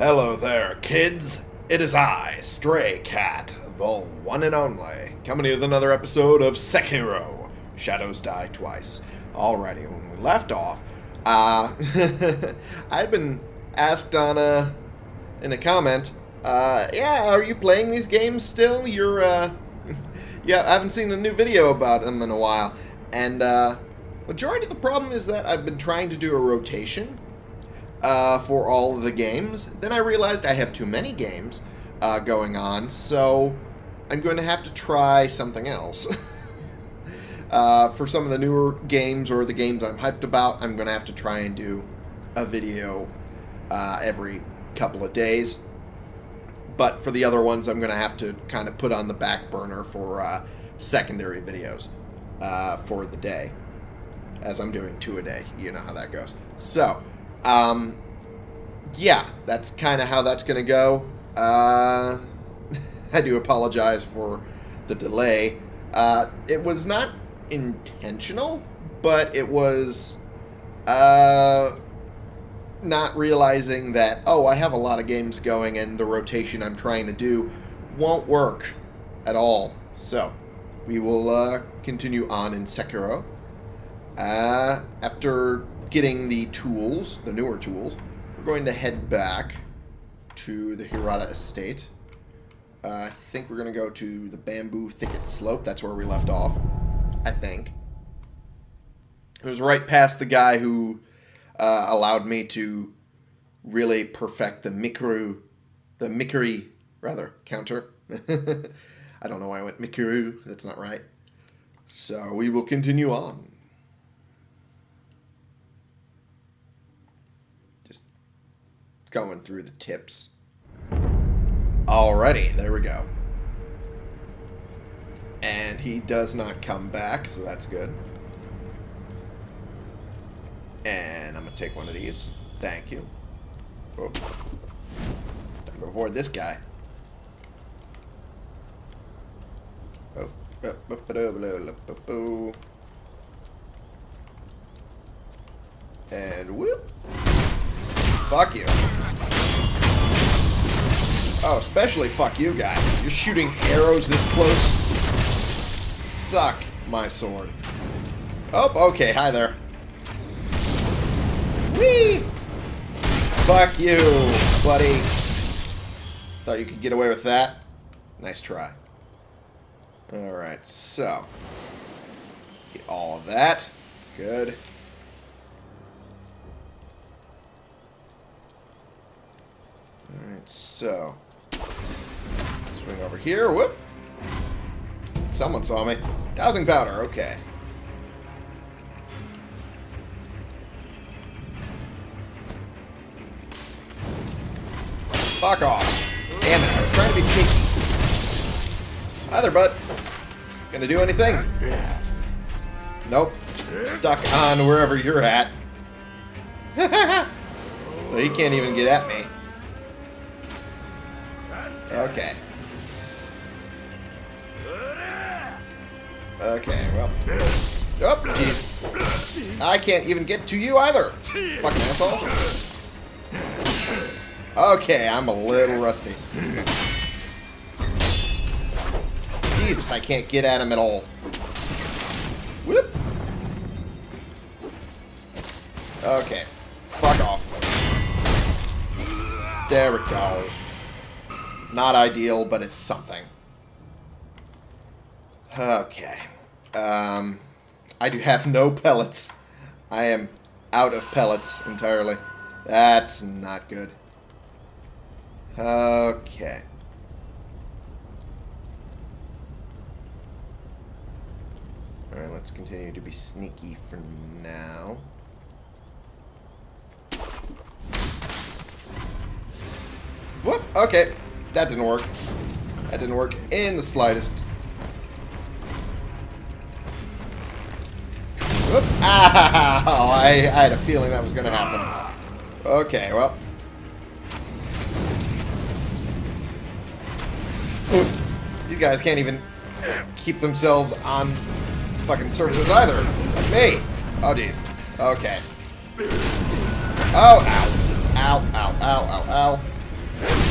Hello there, kids. It is I, Stray Cat, the one and only, coming with another episode of Sekiro. Shadows Die Twice. Alrighty, when we left off, uh, I'd been asked on a, in a comment, uh, yeah, are you playing these games still? You're, uh, yeah, I haven't seen a new video about them in a while. And, uh, majority of the problem is that I've been trying to do a rotation uh, for all of the games. Then I realized I have too many games uh, going on, so I'm going to have to try something else. uh, for some of the newer games or the games I'm hyped about, I'm going to have to try and do a video uh, every couple of days. But for the other ones, I'm going to have to kind of put on the back burner for uh, secondary videos uh, for the day. As I'm doing two a day. You know how that goes. So, um, yeah, that's kind of how that's going to go. Uh, I do apologize for the delay. Uh, it was not intentional, but it was uh, not realizing that, oh, I have a lot of games going and the rotation I'm trying to do won't work at all. So, we will uh, continue on in Sekiro. Uh, after getting the tools, the newer tools, we're going to head back to the Hirata Estate. Uh, I think we're going to go to the Bamboo Thicket Slope. That's where we left off. I think. It was right past the guy who uh, allowed me to really perfect the Mikuru, the Mikuri, rather, counter. I don't know why I went Mikuru. That's not right. So we will continue on. Going through the tips. Alrighty, there we go. And he does not come back, so that's good. And I'm going to take one of these. Thank you. Oh. Time to avoid this guy. Oh. oh and whoop. Fuck you. Oh, especially fuck you, guy. You're shooting arrows this close? Suck my sword. Oh, okay. Hi there. Whee! Fuck you, buddy. Thought you could get away with that. Nice try. Alright, so. Get all of that. Good. Alright, so. Swing over here. Whoop. Someone saw me. Dowsing powder. Okay. Fuck off. Damn it. I was trying to be sneaky. Hi there, bud. Gonna do anything? Nope. Stuck on wherever you're at. so he can't even get at me. Okay. Okay, well. Oh, jeez. I can't even get to you either. Fucking asshole. Okay, I'm a little rusty. Jesus, I can't get at him at all. Whoop. Okay. Fuck off. There we go. Not ideal, but it's something. Okay. Um, I do have no pellets. I am out of pellets entirely. That's not good. Okay. Alright, let's continue to be sneaky for now. Whoop! Okay. That didn't work. That didn't work in the slightest. Oop. Ow! Oh, I, I had a feeling that was going to happen. Okay, well. These guys can't even keep themselves on fucking surfaces either. Like me. Oh, jeez. Okay. Oh, ow. Ow, ow, ow, ow, ow.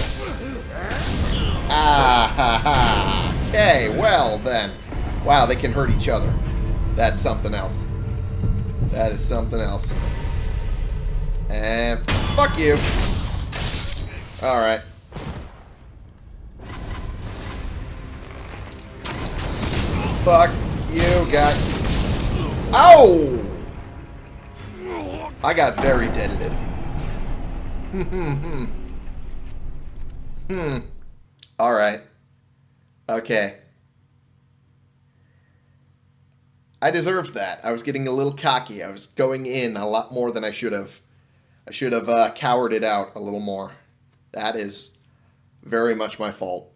Okay, well then. Wow, they can hurt each other. That's something else. That is something else. And fuck you. Alright. Fuck you, got... Ow! I got very deaded. Hmm. hmm. Alright. Okay. I deserved that. I was getting a little cocky. I was going in a lot more than I should have. I should have uh, cowered it out a little more. That is very much my fault.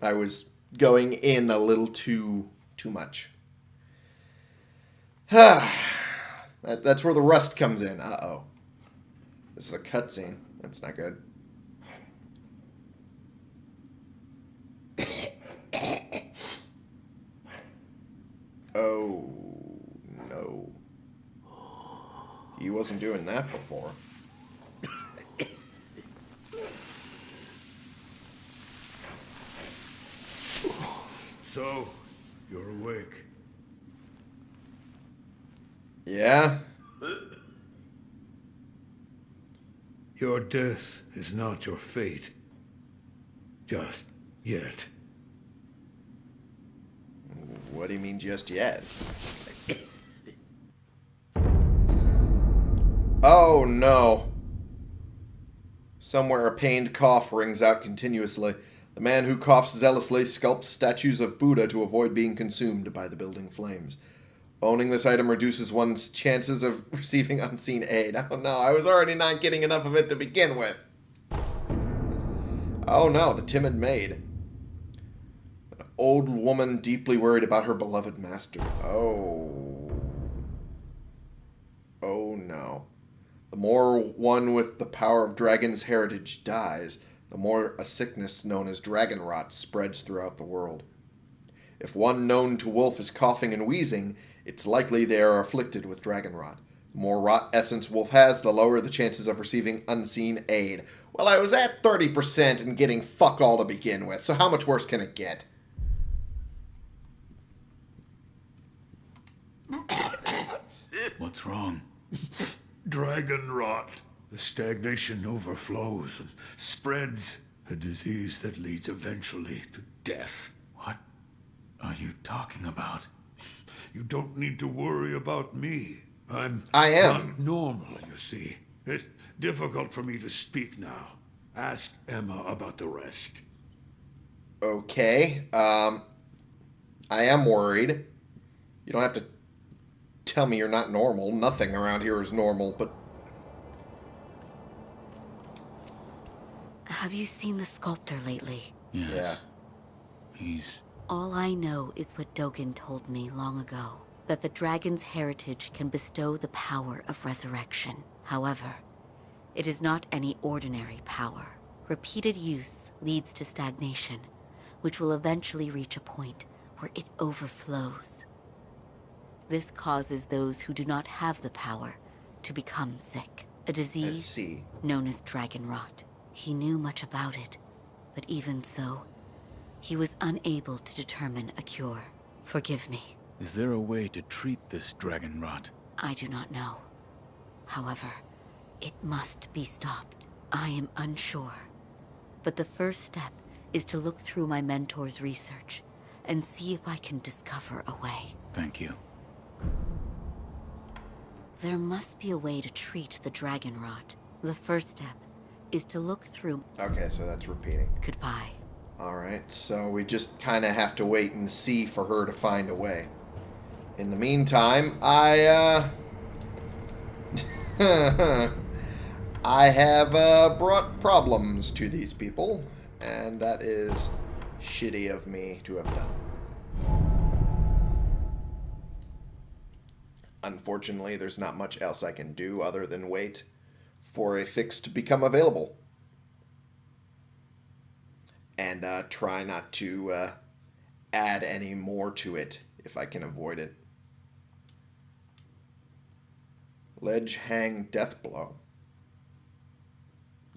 I was going in a little too too much. that, that's where the rust comes in. Uh-oh. This is a cutscene. That's not good. oh, no. He wasn't doing that before. So, you're awake. Yeah? Your death is not your fate. Just yet. Mean just yet? oh no. Somewhere a pained cough rings out continuously. The man who coughs zealously sculpts statues of Buddha to avoid being consumed by the building flames. Owning this item reduces one's chances of receiving unseen aid. Oh no, I was already not getting enough of it to begin with. Oh no, the timid maid. Old woman deeply worried about her beloved master. Oh. Oh no. The more one with the power of dragon's heritage dies, the more a sickness known as dragon rot spreads throughout the world. If one known to Wolf is coughing and wheezing, it's likely they are afflicted with dragon rot. The more rot essence Wolf has, the lower the chances of receiving unseen aid. Well, I was at 30% and getting fuck all to begin with, so how much worse can it get? What's wrong? Dragon rot. The stagnation overflows and spreads. A disease that leads eventually to death. What are you talking about? You don't need to worry about me. I'm I am. not normal, you see. It's difficult for me to speak now. Ask Emma about the rest. Okay. Um, I am worried. You don't have to tell me you're not normal. Nothing around here is normal, but Have you seen the sculptor lately? Yes. He's All I know is what Dogen told me long ago. That the dragon's heritage can bestow the power of resurrection. However, it is not any ordinary power. Repeated use leads to stagnation, which will eventually reach a point where it overflows. This causes those who do not have the power to become sick. A disease see. known as dragon rot. He knew much about it, but even so, he was unable to determine a cure. Forgive me, Is there a way to treat this dragon rot? I do not know. However, it must be stopped. I am unsure. But the first step is to look through my mentor's research and see if I can discover a way. Thank you. There must be a way to treat the dragon rot. The first step is to look through Okay, so that's repeating. goodbye. Alright, so we just kind of have to wait and see for her to find a way. In the meantime, I, uh... I have, uh, brought problems to these people, and that is shitty of me to have done. Unfortunately, there's not much else I can do other than wait for a fix to become available and uh, try not to uh, add any more to it if I can avoid it. Ledge hang death blow.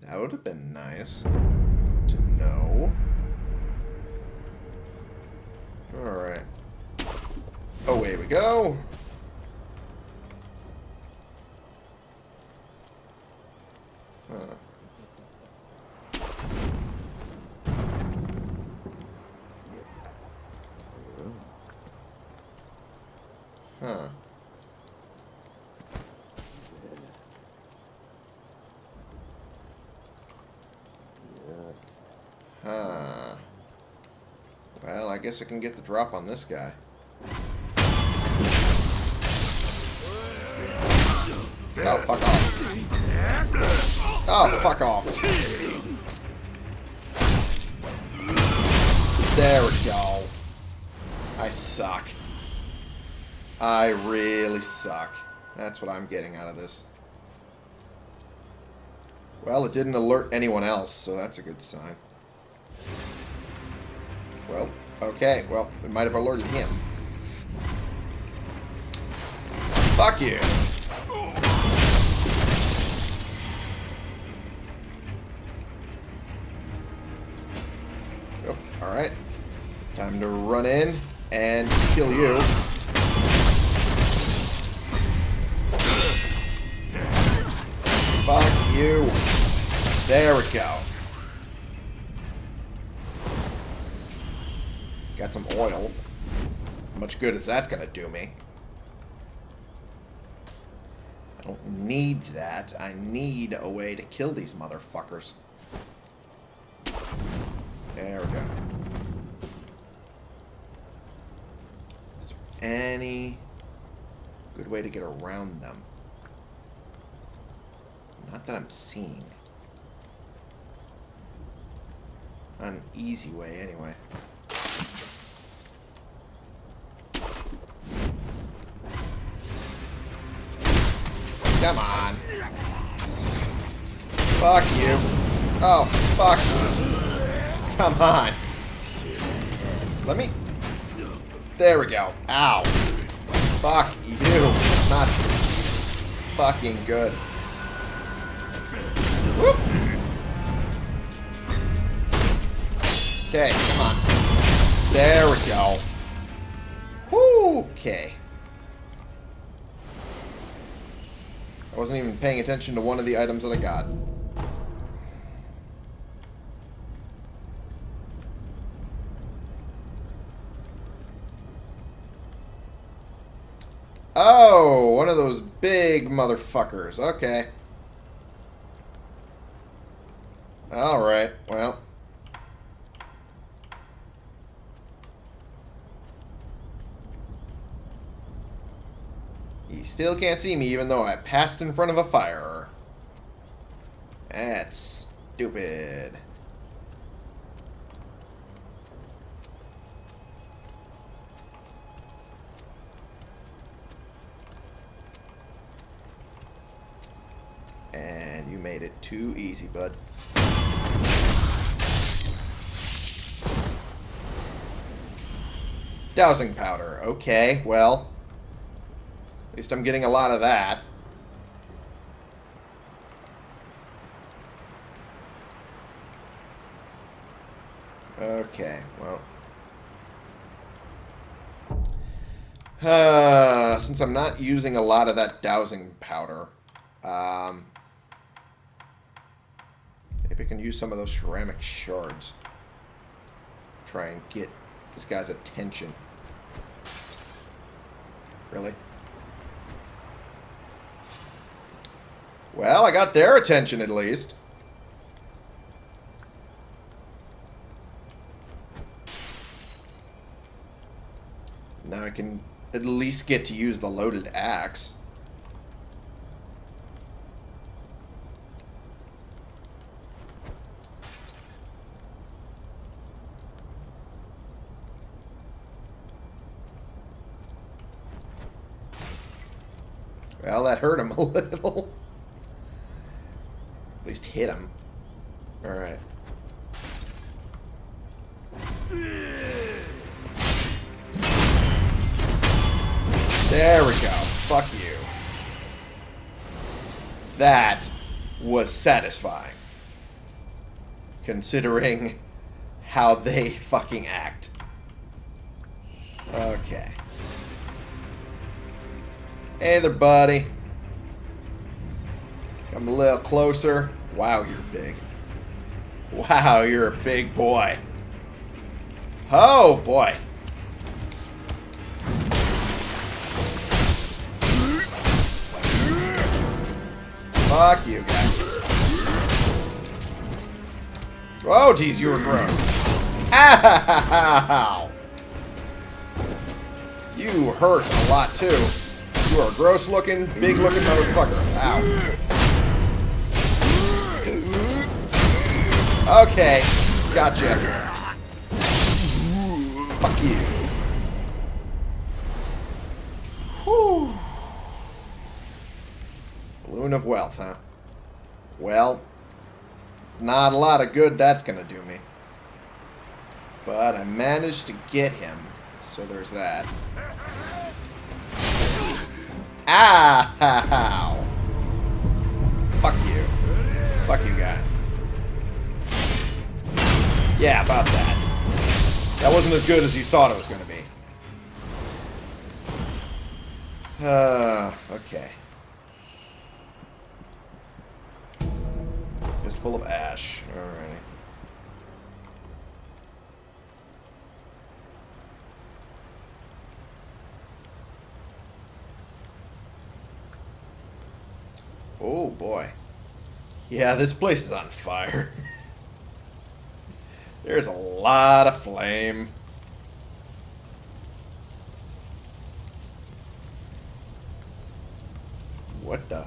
That would have been nice to know. Alright. Away we go. Huh. Huh. Well, I guess I can get the drop on this guy. Oh, fuck off. Oh, fuck off. There we go. I suck. I really suck. That's what I'm getting out of this. Well, it didn't alert anyone else, so that's a good sign. Well, okay. Well, it might have alerted him. Fuck you. Alright. Time to run in and kill you. Fuck you. There we go. Got some oil. Much good is that's gonna do me? I don't need that. I need a way to kill these motherfuckers. There we go. Is there any good way to get around them? Not that I'm seeing. Not an easy way, anyway. Come on. Fuck you. Oh, fuck. Come on. Let me... There we go. Ow. Fuck you. Not fucking good. Whoop. Okay, come on. There we go. Okay. I wasn't even paying attention to one of the items that I got. Oh, one of those big motherfuckers. Okay. Alright, well. He still can't see me even though I passed in front of a fire. That's stupid. And you made it too easy, bud. Dowsing powder. Okay, well. At least I'm getting a lot of that. Okay, well. Uh, since I'm not using a lot of that dowsing powder, um, maybe I can use some of those ceramic shards. Try and get this guy's attention. Really? Well, I got their attention at least. Now I can at least get to use the loaded axe. Well, that hurt him a little. At least hit him. Alright. There we go. Fuck you. That was satisfying. considering how they fucking act. Okay. Hey there, buddy. Come a little closer. Wow, you're big. Wow, you're a big boy. Oh, boy. Fuck you, guy. Oh, geez, you were gross. Ow! You hurt a lot, too. You are a gross-looking, big-looking motherfucker. Ow. Okay, gotcha. Fuck you. Whew. Balloon of wealth, huh? Well, it's not a lot of good that's gonna do me. But I managed to get him, so there's that. Ah, Ow! Fuck you. Fuck you, guy. Yeah, about that. That wasn't as good as you thought it was going to be. Uh, okay. Fistful of ash. Alrighty. Oh boy. Yeah, this place is on fire. There's a lot of flame. What the?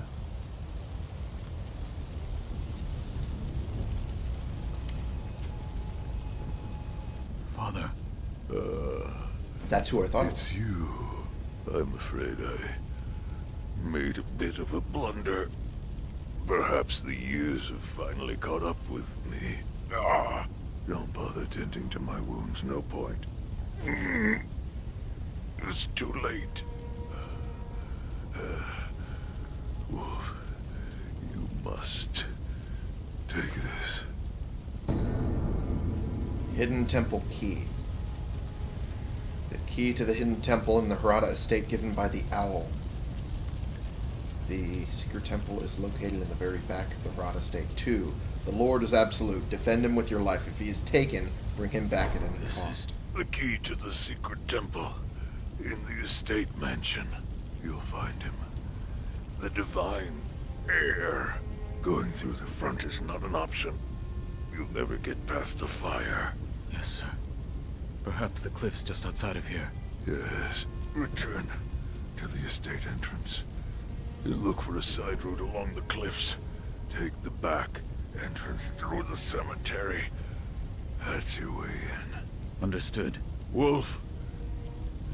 Father, That's who I thought. It's you. I'm afraid I made a bit of a blunder. Perhaps the years have finally caught up with me. Ah, don't bother tending to my wounds, no point. Mm. It's too late. Wolf, you must take this. Hidden Temple Key. The key to the hidden temple in the Hirata estate given by the owl. The secret temple is located in the very back of the Hirata estate. Two, the Lord is absolute. Defend him with your life. If he is taken, bring him back at any This is- cost. The key to the secret temple in the estate mansion. You'll find him. The divine heir. Going through the front is not an option. You'll never get past the fire. yes, sir. Perhaps the cliff's just outside of here. Yes. Return to the estate entrance. And look for a side road along the cliffs. Take the back entrance through the cemetery. That's your way in. Understood. Wolf,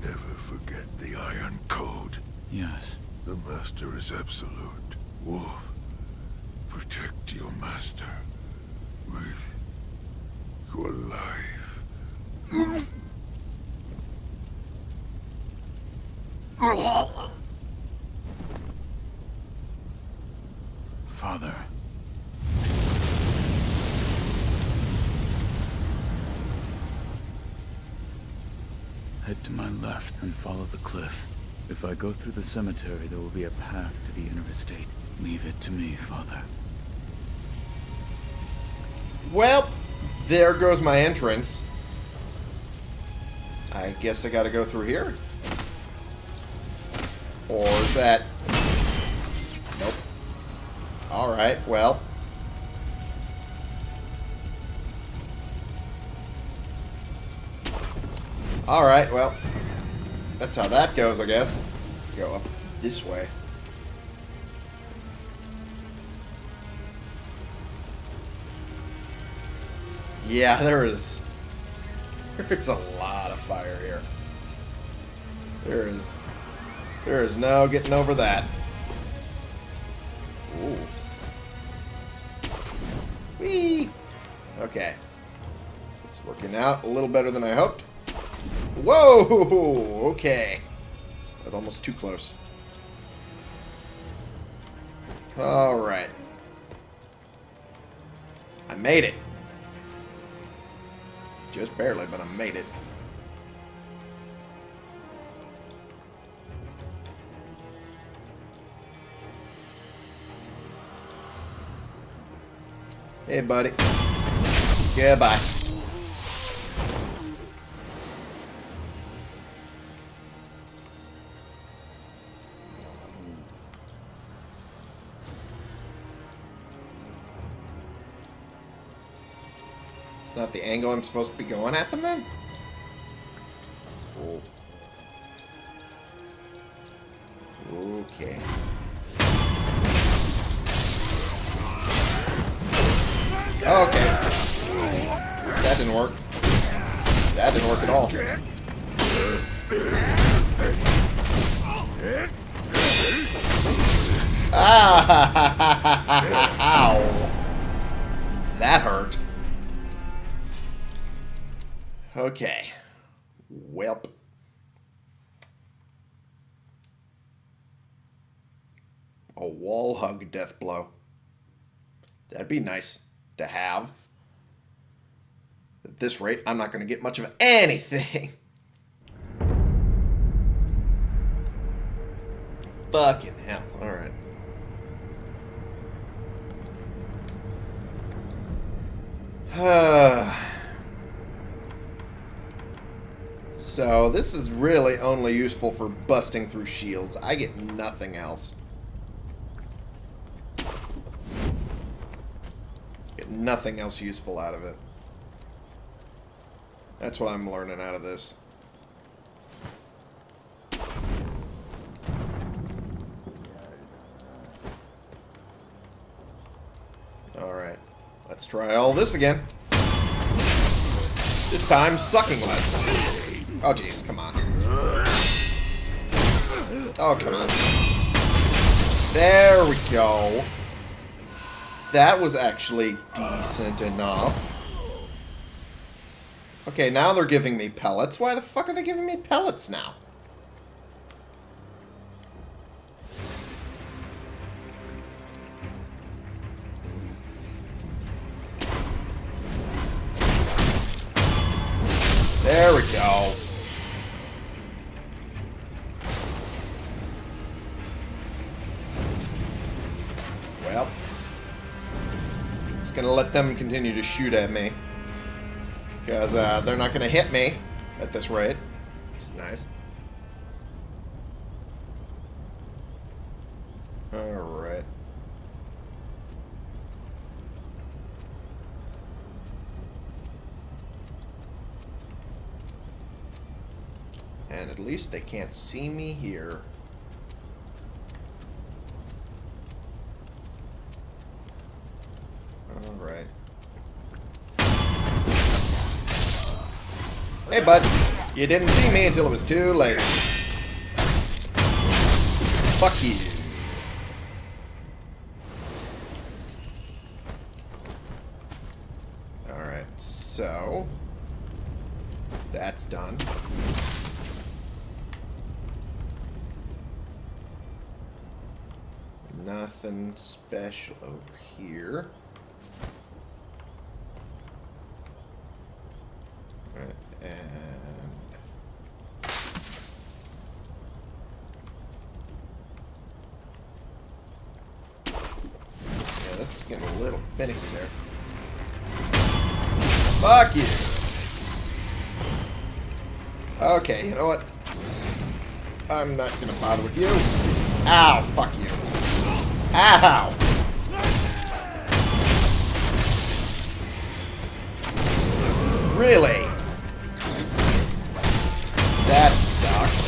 never forget the Iron Code. Yes. The Master is absolute. Wolf, protect your Master with your life. Father. To my left and follow the cliff. If I go through the cemetery, there will be a path to the inner estate. Leave it to me, Father. Well, there goes my entrance. I guess I gotta go through here. Or is that... Nope. Alright, well. Alright, well. That's how that goes, I guess. Go up this way. Yeah, there is. There's a lot of fire here. There is. There is no getting over that. Ooh. Whee! Okay. It's working out a little better than I hoped. Whoa! Okay. That was almost too close. Alright. I made it. Just barely, but I made it. Hey, buddy. Goodbye. The angle I'm supposed to be going at them then? Okay. Okay. That didn't work. That didn't work at all. Ah! Ow. That hurt. Okay. Welp. A wall hug death blow. That'd be nice to have. At this rate, I'm not going to get much of anything. Fucking hell. Alright. so, this is really only useful for busting through shields. I get nothing else. Get nothing else useful out of it. That's what I'm learning out of this. Alright. Let's try all this again. This time, sucking less. Oh, jeez. Come on. Oh, come on. There we go. That was actually decent enough. Okay, now they're giving me pellets. Why the fuck are they giving me pellets now? Shoot at me. Because uh, they're not gonna hit me at this rate. Which is nice. Alright. And at least they can't see me here. Alright. Hey, bud. You didn't see me until it was too late. Fuck you. Alright, so... That's done. Nothing special over here. Right, and... Yeah, little finicky there. Fuck you! Okay, you know what? I'm not gonna bother with you. Ow, fuck you. Ow! Really? That sucked.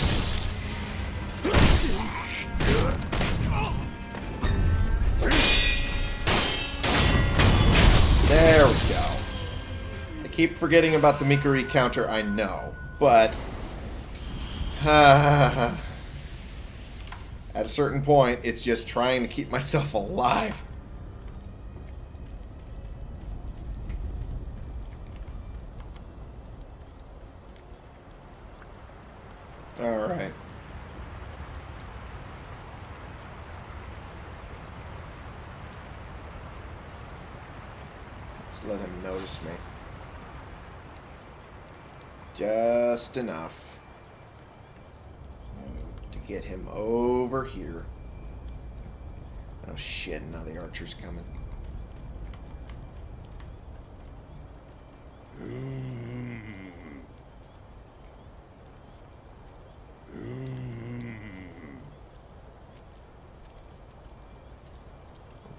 Keep forgetting about the Mikuri counter, I know, but... at a certain point, it's just trying to keep myself alive. Alright. Let's let him notice me. Just enough to get him over here. Oh shit, now the archer's coming.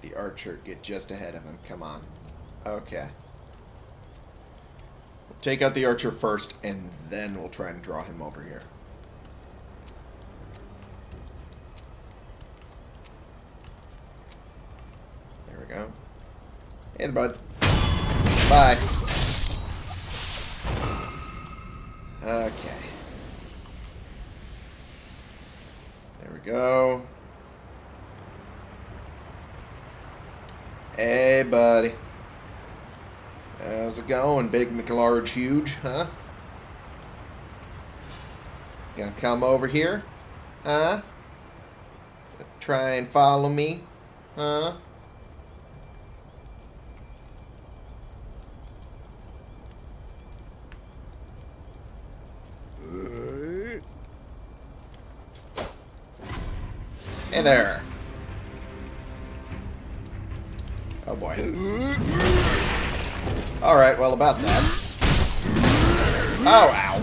The archer get just ahead of him. Come on. Okay. Take out the archer first, and then we'll try and draw him over here. There we go. Hey, bud. Bye. Okay. There we go. Hey, buddy. How's it going, big McLarge huge, huh? Gonna come over here? Huh? Try and follow me? Huh? Hey there. Oh boy. Alright, well about that. Oh, ow.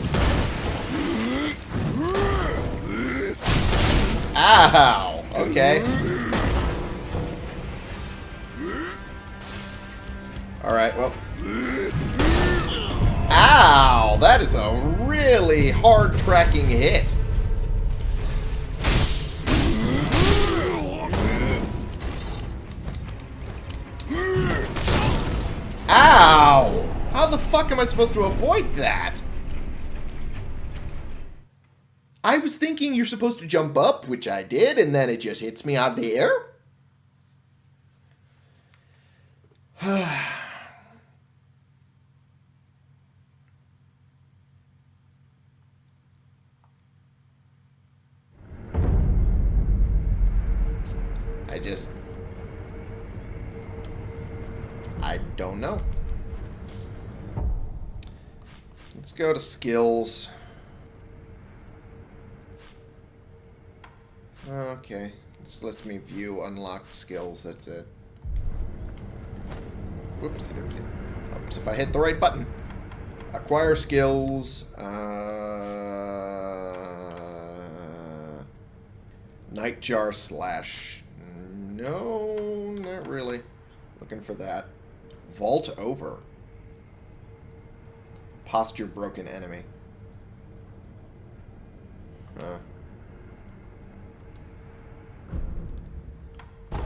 Ow! Okay. Alright, well. Ow! That is a really hard tracking hit. Fuck am I supposed to avoid that? I was thinking you're supposed to jump up, which I did, and then it just hits me out of the air? I just... I don't know. Let's go to skills. Okay. This lets me view unlocked skills. That's it. Whoopsie doopsie. Oops, if I hit the right button. Acquire skills. Uh, Nightjar slash. No, not really. Looking for that. Vault over. Posture broken enemy.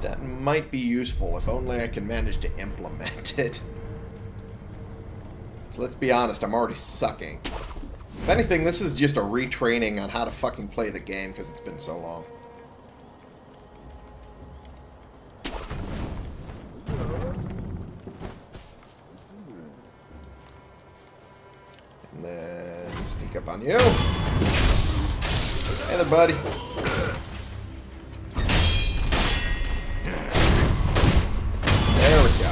That might be useful if only I can manage to implement it. So let's be honest, I'm already sucking. If anything, this is just a retraining on how to fucking play the game because it's been so long. Sneak up on you. Hey there, buddy. There we go.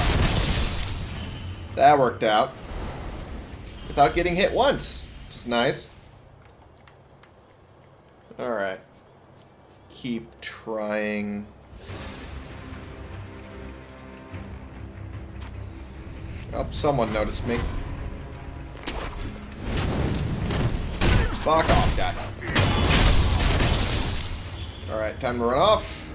That worked out. Without getting hit once. Which is nice. Alright. Keep trying. Oh, someone noticed me. Fuck off, guy. Alright, time to run off.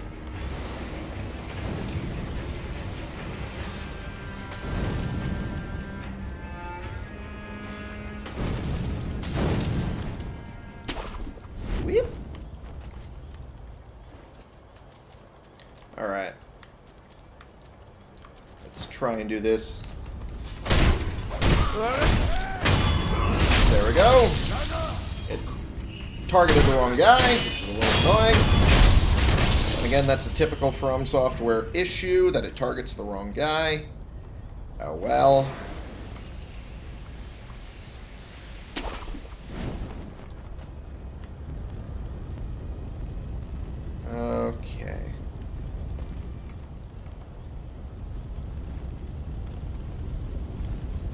Alright. Let's try and do this. It targeted the wrong guy, which is a little annoying. And again, that's a typical From Software issue, that it targets the wrong guy. Oh well. Okay.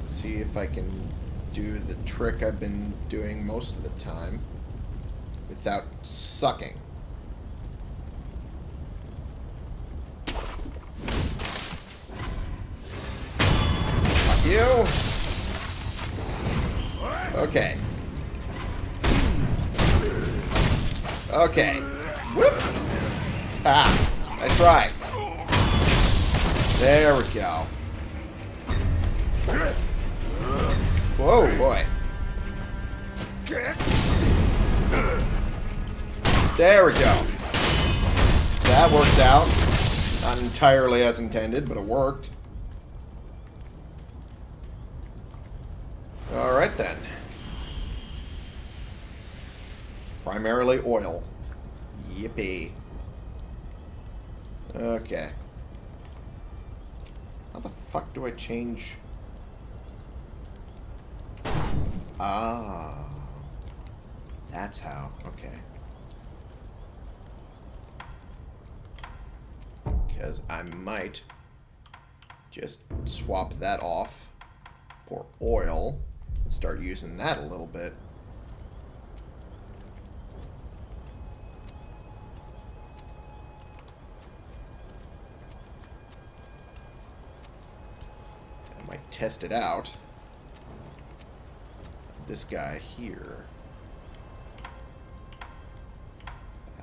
See if I can do the trick I've been doing most of the time without sucking. Fuck you. Okay. Okay. Whoop. Ah. Nice try. There we go. Whoa, boy. There we go. That worked out. Not entirely as intended, but it worked. Alright then. Primarily oil. Yippee. Okay. How the fuck do I change... Ah. That's how. Okay. Because I might just swap that off for oil and start using that a little bit. I might test it out this guy here.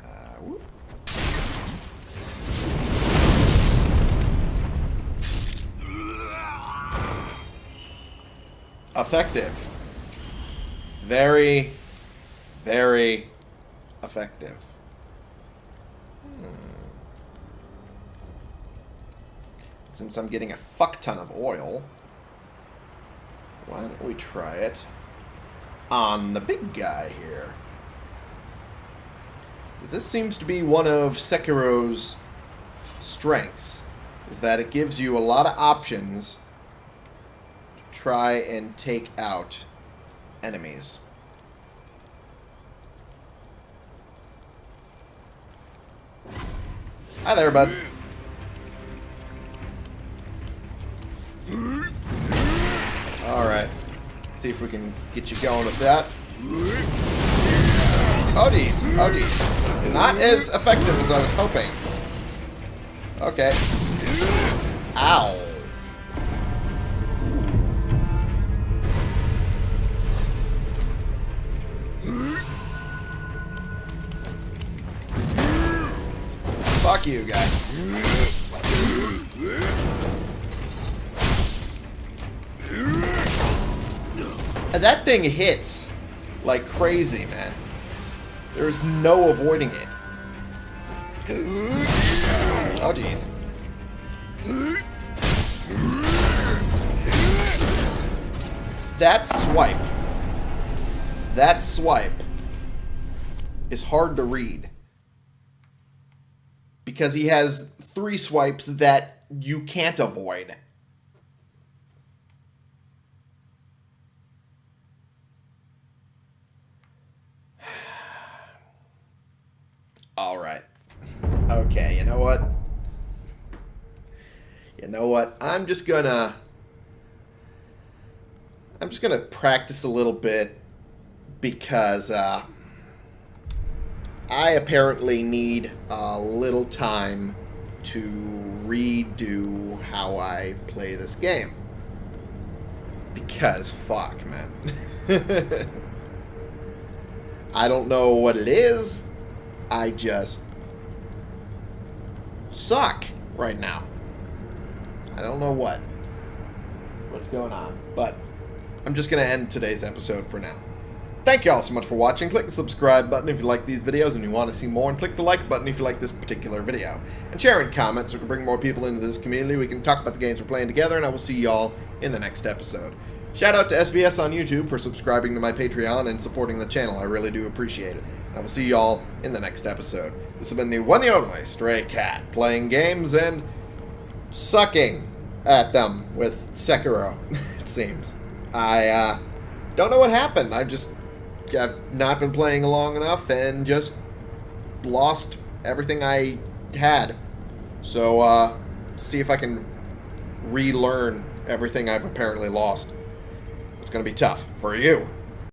Uh. Effective. Very, very effective. Hmm. Since I'm getting a fuck ton of oil, why don't we try it? On the big guy here. because This seems to be one of Sekiro's strengths, is that it gives you a lot of options to try and take out enemies. Hi there, bud. Alright see if we can get you going with that. Oh, geez. Oh, geez. Not as effective as I was hoping. Okay. Ow. Fuck you, guy. That thing hits like crazy, man. There's no avoiding it. Oh, jeez. That swipe. That swipe is hard to read. Because he has three swipes that you can't avoid. All right. Okay, you know what? You know what? I'm just gonna... I'm just gonna practice a little bit because uh, I apparently need a little time to redo how I play this game. Because, fuck, man. I don't know what it is. I just suck right now. I don't know what. What's going on. But I'm just going to end today's episode for now. Thank you all so much for watching. Click the subscribe button if you like these videos and you want to see more, and click the like button if you like this particular video. And share comments so we can bring more people into this community. We can talk about the games we're playing together, and I will see y'all in the next episode. Shout out to SVS on YouTube for subscribing to my Patreon and supporting the channel. I really do appreciate it. I will see y'all in the next episode. This has been the one and only Stray Cat, playing games and sucking at them with Sekiro, it seems. I uh, don't know what happened. I just have not been playing long enough and just lost everything I had. So, uh, see if I can relearn everything I've apparently lost. It's gonna be tough for you.